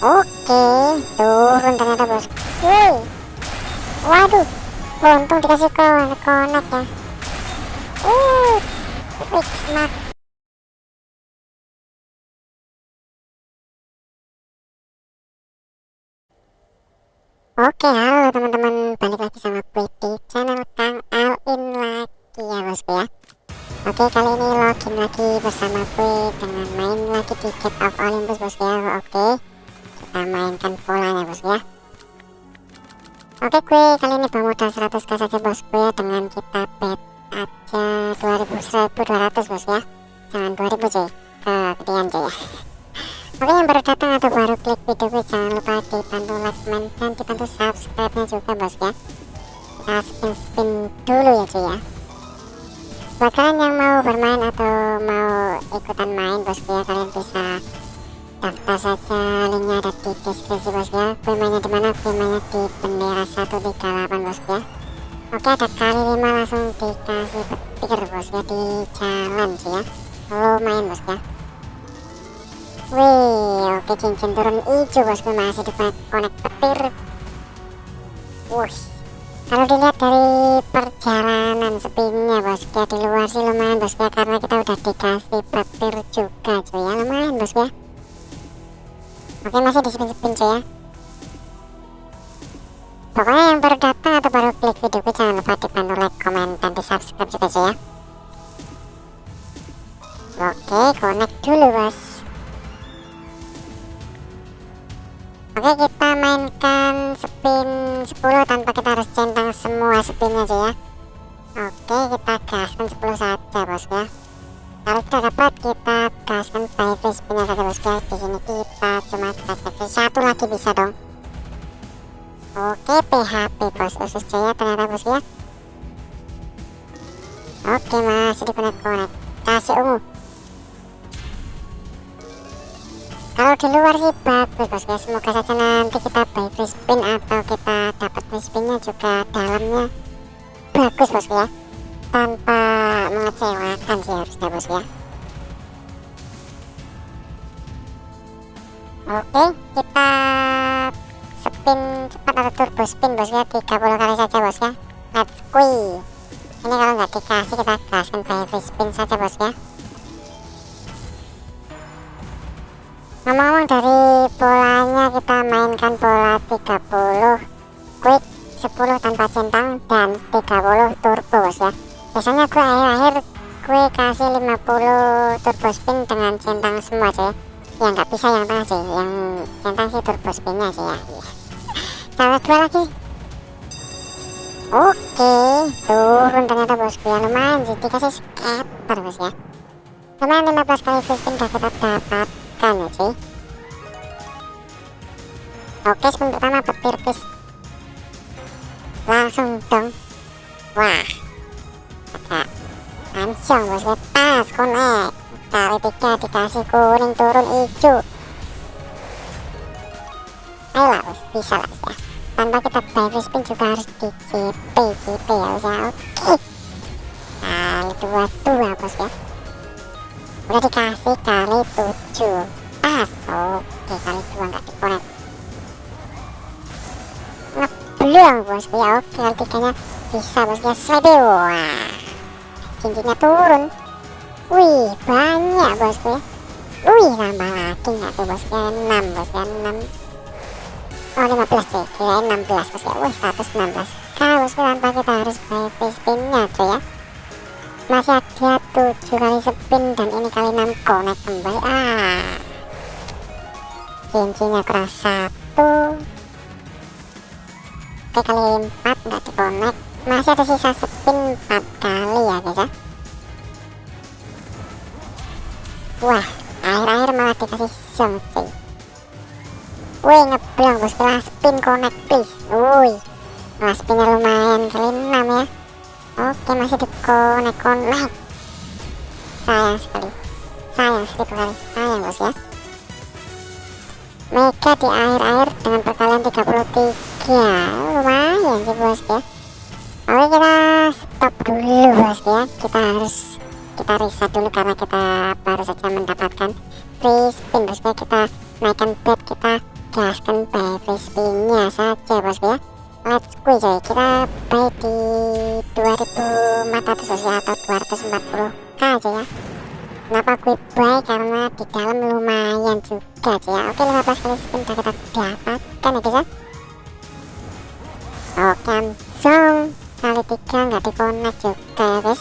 Oke, turun ternyata bos. Wih, waduh, untung dikasih konek konek ya. Uh, fix mak. Oke, halo teman-teman, balik lagi sama gue di channel Kang Alin lagi ya bosku ya. Oke, kali ini login lagi bersama gue dengan main lagi di Get of Olympus bosku ya. Oke, mainkan polanya bosku ya. Oke, gue kali ini bawa modal 100k saja bosku ya dengan kita bet aja 2000 1200 bosku ya. Jangan 2000 cuy, kegedean cuy ya. Oke yang baru datang atau baru klik video gue jangan lupa dibantu like, comment, dan dibantu subscribe nya juga bos ya Kita spin spin dulu ya cuy ya Buat kalian yang mau bermain atau mau ikutan main bos ya kalian bisa daftar saja linknya ada di deskripsi bos ya Gue mainnya di mana? Gue mainnya di bendera 138 bos ya Oke ada kali 5 langsung dikasih petir bos ya di jalan cuy ya Lumayan bos ya Wih, oke cincin turun hijau bosku masih di konek petir. Wuh, kalau dilihat dari perjalanan spinnya bosku ya di luar sih lumayan bosku ya karena kita udah dikasih petir juga cuy ya lumayan bosku ya. Oke masih di spin-spin cuy ya. Pokoknya yang baru datang atau baru klik videoku jangan lupa dibantu like, komen, dan di subscribe juga cuy ya. Oke, connect dulu bos. Oke kita mainkan spin 10 tanpa kita harus centang semua spinnya aja ya Oke kita gaskan 10 saja bos ya Tidak dapat kita gaskan free spinnya saja bos ya Di sini kita cuma kasih satu lagi bisa dong. Oke PHP bos usus jaya ternyata bos ya. Oke masih di connect connect. Kasih ungu. Kalau di luar sih bagus bos ya semoga saja nanti kita buy free spin atau kita dapat free spinnya juga dalamnya bagus bos ya tanpa mengecewakan sih harusnya bos ya. Oke kita spin cepat atau turbo spin bos ya 30 kali saja bos ya. Let's go ini kalau nggak dikasih kita gaskan buy free spin saja bos ya. Ngomong-ngomong dari polanya kita mainkan pola 30 quick 10 tanpa centang dan 30 turbo bos ya biasanya gue akhir-akhir gue kasih 50 turbo spin dengan centang semua aja ya nggak bisa yang tengah sih yang centang sih turbo spinnya sih ya. Cara dua lagi. Oke turun ternyata bosku ya lumayan sih dikasih scatter bos ya. Lumayan 15 kali spin udah kita dapat kan ya cuy oke spin pertama petir pis. Langsung dong. Wah ada langsung bos pas konek. Kali tiga dikasih kuning turun hijau ayolah bos bisa lah ya. Tanpa kita buy spin juga harus di CP CP ya bos ya. Oke. Kali dua dua bos ya. Udah dikasih kali 7 pas oke kali dua nggak dikonek ngeblong bosku ya. Oke kali tiganya bisa bosku ya. Slide wah cincinnya turun. Wih banyak bosku ya. Wih nambah lagi nggak tuh bosku? Ya 6 bosku ya 6 oh 15 sih kirain 16 bosku ya. Wih 116 kalau bosku tanpa kita harus buy spinnya tuh ya. Masih ada 7 kali spin dan ini kali 6 connect kembali. Ah. Cincinnya keras satu. Oke kali 4 nggak di connect masih ada sisa spin 4 kali ya guys ya wah akhir-akhir malah dikasih something. Wih ngeblong bos setelah spin connect please. Wih wah spinnya lumayan kali 6 ya. Oke masih di connect connect. Sayang sekali. Sayang sekali kali sayang bos ya. Mega di akhir-akhir dengan perkalian 33 lumayan sih bos ya. Oke kita stop dulu bos ya. Kita harus kita reset dulu karena kita baru saja mendapatkan free spin bos ya kita naikkan bet kita gaskan by free spinnya saja bosku ya. Let's go coy kita buy di 2400 ya atau 240k aja ya. Kenapa gue buy karena di dalam lumayan juga aja ya. Oke 15 kali spin udah kita dapatkan ya guys ya. Oke langsung kali tiga nggak di connect juga ya guys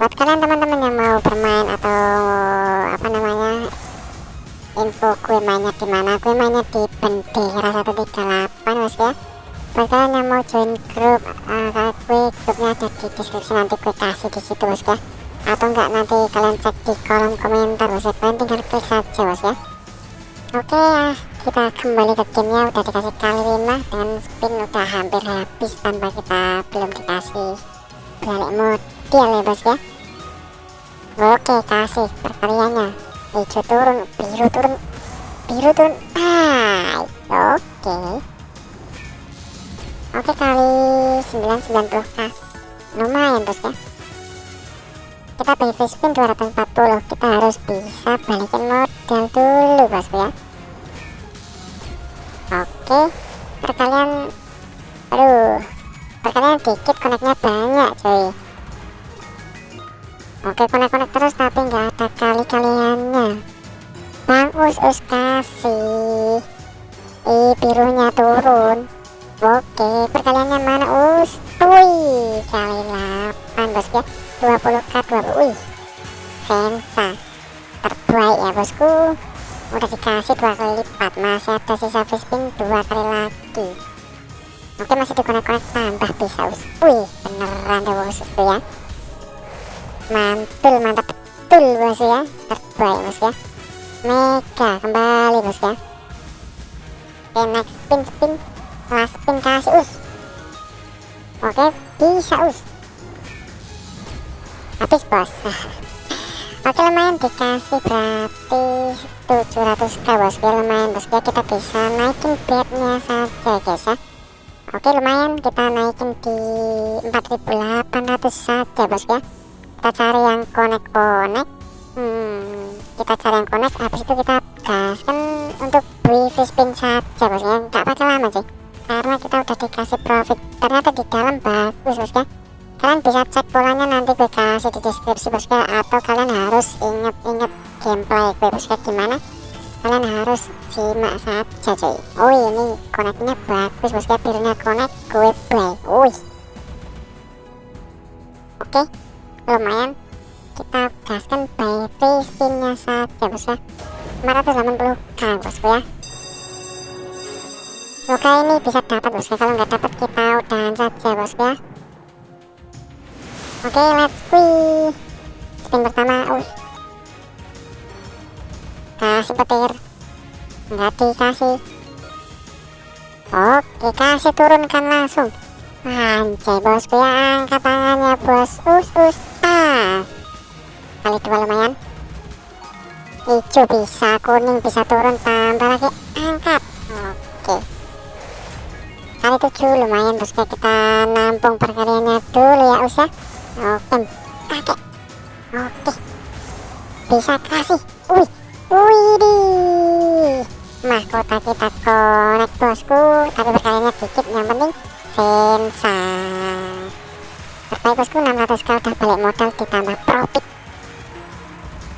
buat kalian teman-teman yang mau bermain atau apa namanya info gue mainnya di mana gue mainnya di bendera 138 mas ya. Buat kalian yang mau join grup uh, gue grupnya ada di deskripsi nanti gue kasih di situ mas ya. Atau enggak nanti kalian cek di kolom komentar mas ya. Kalian tinggal klik saja mas ya. Oke ya kita kembali ke gamenya. Udah dikasih kali 5 dengan spin udah hampir habis tanpa kita belum dikasih balik model ya bos ya. Oke kasih perkaliannya. Hijau turun biru turun biru turun. Ah oke. Oke kali 990k lumayan bos ya. Kita free spin 240 kita harus bisa balikin modal dulu bosku ya. Oke perkalian aduh perkalian dikit koneknya banyak cuy oke konek-konek terus tapi nggak ada kali-kaliannya. Bang us kasih. Ih birunya turun. Oke perkaliannya mana us? Wih kali 8 bos ya. 20k 20 wih. Sensa. Terbaik ya bosku. Udah dikasih dua kali lipat. Masih ada sisa spin dua kali lagi. Oke masih dikonek-konek tambah bisa us. Wih beneran deh bosku ya mantul mantap. Betul bos ya. Terbaik bos ya. Mega kembali bos ya. Oke next spin spin. Last spin kasih us. Oke bisa us. Habis bos. Oke lumayan dikasih berarti 700k bos. Ya lumayan bos. Ya kita bisa naikin bednya saja guys ya. Oke lumayan. Kita naikin di 4800 saja bos ya kita cari yang connect-connect hmm, kita cari yang connect habis itu kita gaskan untuk beli spin saja bos ya nggak pakai lama sih karena kita udah dikasih profit. Ternyata di dalam bagus bos ya kalian bisa cek polanya nanti gue kasih di deskripsi bos ya atau kalian harus inget-inget gameplay gue bos ya gimana. Kalian harus simak saja cuy. Oh ini connectnya bagus bos ya birunya connect gue play. Wih. Oke lumayan. Kita gaskan by spinnya saja bos ya. 580k bosku ya. Semoga ini bisa dapat bosku kalau nggak dapat kita udahan saja bosku ya. Oke let's go spin pertama uh. kasih petir. Nggak dikasih. Oke kasih turunkan langsung. Anjay bosku ya. Angkat tangannya bos. Us us kali dua lumayan. Hijau bisa kuning bisa turun tambah lagi. Angkat. Oke. Kali tujuh lumayan. Bos kita nampung perkaliannya dulu ya usah oke. Pakai. Oke. Bisa kasih. Wih. Wih di mahkota kita connect bosku. Tapi perkaliannya dikit. Yang penting sensa terbaik bosku 600 kali udah balik modal ditambah profit.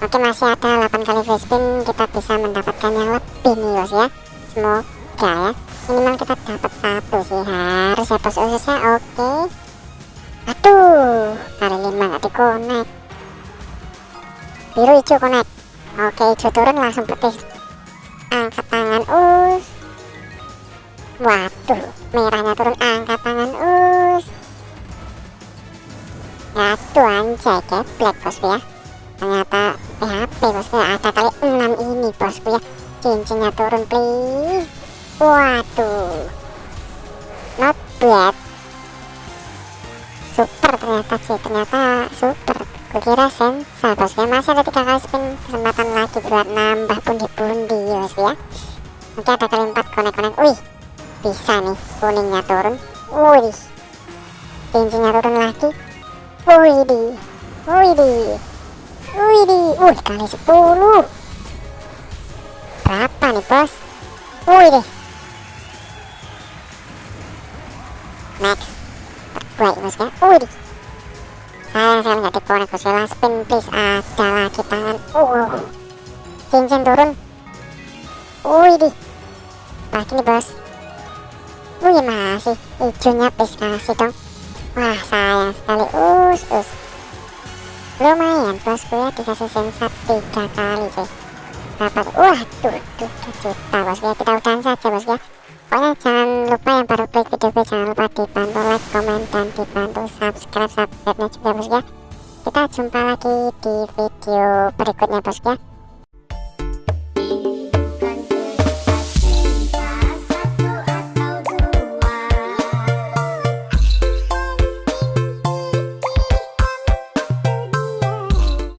Oke masih ada 8 kali free spin kita bisa mendapatkan yang lebih nih bos ya. Semoga ya. Minimal kita dapat satu sih harus ya bos ususnya oke. Aduh kali 5 gak dikonek biru hijau konek oke hijau turun langsung petis angkat tangan us. Waduh merahnya turun. Angkat Aduh anjay black bos ya. Ternyata PHP bosku ya. Ada kali 6 ini bosku ya. Cincinnya turun please. Waduh. Not bad. Super ternyata sih ternyata super. Kukira sensa bosku ya. Masih ada tiga kali spin kesempatan lagi buat nambah pundi-pundi bosku ya. Oke ada kali 4 konek-konek. Wih bisa nih. Kuningnya turun. Wih. Cincinnya turun lagi wih di wih di Widih, wih kali 10 berapa nih bos? Wih deh. Max. Baik bos ya. Wih deh sayang saya nggak dikonek bos ya spin please. Ada lagi tangan. Uh cincin turun. Wih deh lagi nih bos. Wih masih. Hijaunya please kasih dong wah sayang sekali. Us us. Lumayan bosku ya dikasih sensat tiga kali sih dapat wah tuh tuh juta bosku ya. Kita udahan saja bosku ya. Pokoknya jangan lupa yang baru klik video gue jangan lupa dibantu like comment dan dibantu subscribe subscribe nya juga bosku ya. Kita jumpa lagi di video berikutnya bosku ya